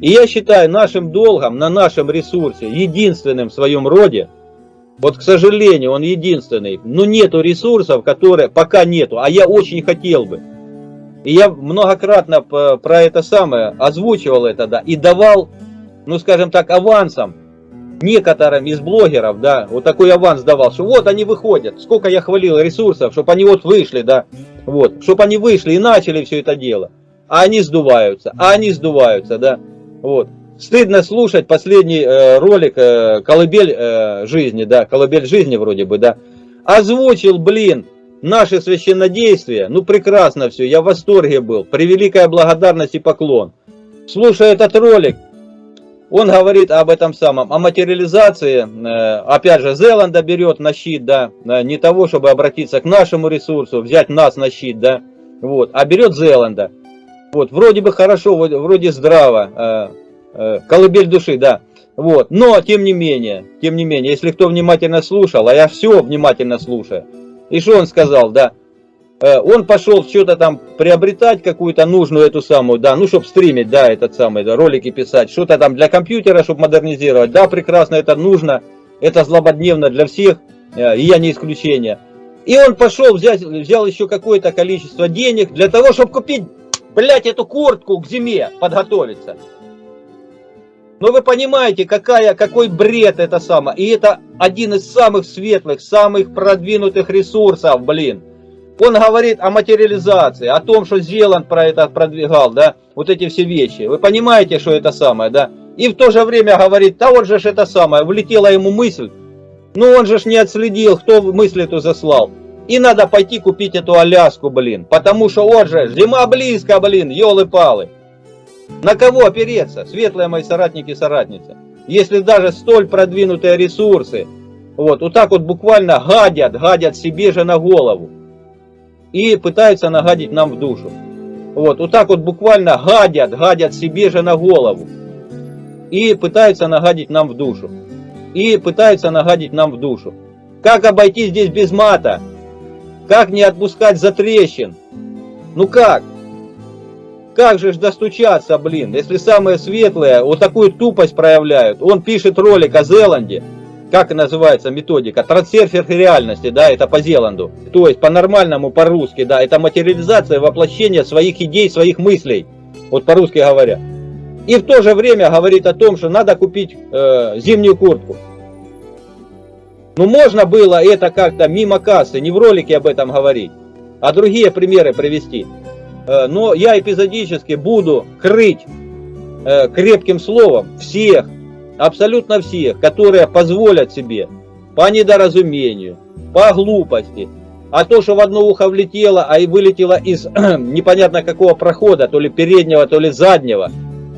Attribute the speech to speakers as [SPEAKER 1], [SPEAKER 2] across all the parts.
[SPEAKER 1] И я считаю нашим долгом на нашем ресурсе, единственным в своем роде, вот, к сожалению, он единственный, но нету ресурсов, которые пока нету, а я очень хотел бы. И я многократно про это самое озвучивал это, да, и давал, ну, скажем так, авансом некоторым из блогеров, да, вот такой аванс давал, что вот они выходят, сколько я хвалил ресурсов, чтобы они вот вышли, да, вот, чтобы они вышли и начали все это дело. А они сдуваются, а они сдуваются, да, вот. Стыдно слушать последний э, ролик э, «Колыбель э, жизни», да, «Колыбель жизни» вроде бы, да. Озвучил, блин, наши священнодействия, ну прекрасно все, я в восторге был, превеликая благодарность и поклон. Слушая этот ролик, он говорит об этом самом, о материализации, э, опять же, Зеланда берет на щит, да, э, не того, чтобы обратиться к нашему ресурсу, взять нас на щит, да, вот, а берет Зеланда. Вот, вроде бы хорошо, вроде здраво, э, колыбель души, да. Вот, но тем не менее, тем не менее, если кто внимательно слушал, а я все внимательно слушаю, и что он сказал, да? Э, он пошел что-то там приобретать, какую-то нужную эту самую, да, ну, чтобы стримить, да, этот самый, да, ролики писать, что-то там для компьютера, чтобы модернизировать, да, прекрасно, это нужно, это злободневно для всех, э, и я не исключение. И он пошел, взять, взял еще какое-то количество денег для того, чтобы купить, блядь, эту куртку к зиме, подготовиться. Но вы понимаете, какая, какой бред это самое. И это один из самых светлых, самых продвинутых ресурсов, блин. Он говорит о материализации, о том, что Зеланд про это продвигал, да, вот эти все вещи. Вы понимаете, что это самое, да? И в то же время говорит, да вот же это самое, влетела ему мысль, но он же ж не отследил, кто мысль эту заслал. И надо пойти купить эту Аляску, блин, потому что вот же, зима близко, блин, елы-палы. На кого опереться, светлые мои соратники и соратницы? Если даже столь продвинутые ресурсы, вот, вот так вот буквально гадят, гадят себе же на голову. И пытаются нагадить нам в душу. Вот, вот так вот буквально гадят, гадят себе же на голову. И пытаются нагадить нам в душу. И пытаются нагадить нам в душу. Как обойти здесь без мата? Как не отпускать за трещин? Ну как? Как же ж достучаться, блин, если самые светлые вот такую тупость проявляют. Он пишет ролик о Зеланде, как называется методика, трансфер реальности, да, это по Зеланду. То есть по-нормальному, по-русски, да, это материализация, воплощение своих идей, своих мыслей, вот по-русски говоря. И в то же время говорит о том, что надо купить э, зимнюю куртку. Ну можно было это как-то мимо кассы, не в ролике об этом говорить, а другие примеры привести. Э, но я эпизодически буду крыть э, крепким словом всех, абсолютно всех, которые позволят себе по недоразумению, по глупости, а то, что в одно ухо влетело, а и вылетело из непонятно какого прохода, то ли переднего, то ли заднего,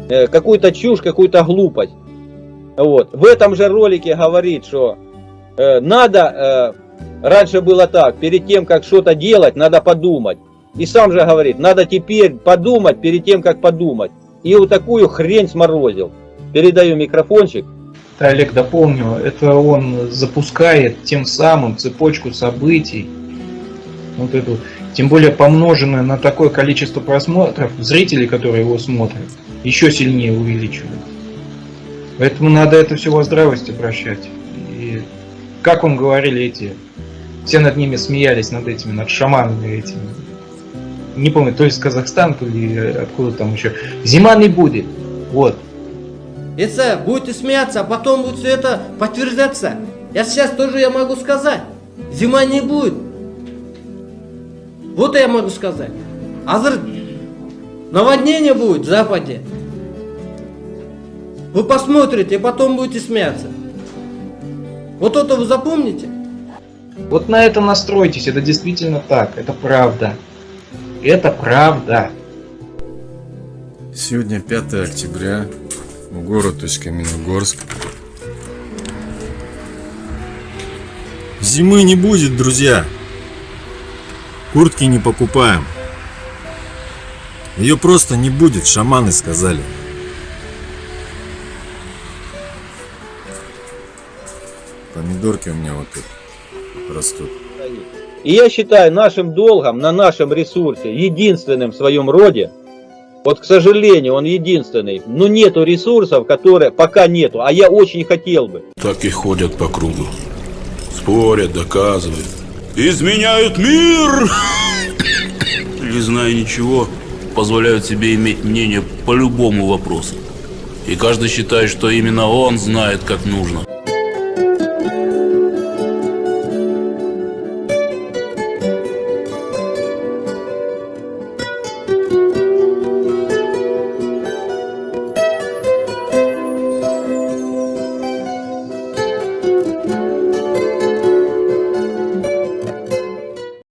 [SPEAKER 1] э, какую-то чушь, какую-то глупость. Вот. В этом же ролике говорит, что надо, раньше было так, перед тем, как что-то делать, надо подумать. И сам же говорит, надо теперь подумать перед тем, как подумать. И вот такую хрень сморозил. Передаю микрофончик.
[SPEAKER 2] Да, Олег, дополню, это он запускает тем самым цепочку событий, вот эту, тем более помноженную на такое количество просмотров, зрителей, которые его смотрят, еще сильнее увеличивает. Поэтому надо это все во здравость обращать. Как он говорили эти, все над ними смеялись, над этими, над шаманами этими, не помню, то есть Казахстан, то ли откуда там еще. Зима не будет. Вот.
[SPEAKER 3] Если будете смеяться, а потом будет все это подтверждаться. Я сейчас тоже я могу сказать. Зима не будет. Вот я могу сказать. Азр наводнение будет в западе. Вы посмотрите, и потом будете смеяться. Вот это вы запомните.
[SPEAKER 2] Вот на это настройтесь, это действительно так, это правда. Это правда.
[SPEAKER 4] Сегодня 5 октября, город Усть-Каменогорск. Зимы не будет, друзья. Куртки не покупаем. Ее просто не будет, шаманы сказали. Помидорки у меня вот тут растут.
[SPEAKER 1] И я считаю нашим долгом на нашем ресурсе, единственным в своем роде, Вот, к сожалению, он единственный. Но нету ресурсов, которые пока нету. А я очень хотел бы.
[SPEAKER 5] Так и ходят по кругу. Спорят, доказывают. Изменяют мир! Не зная ничего, позволяют себе иметь мнение по любому вопросу. И каждый считает, что именно он знает, как нужно.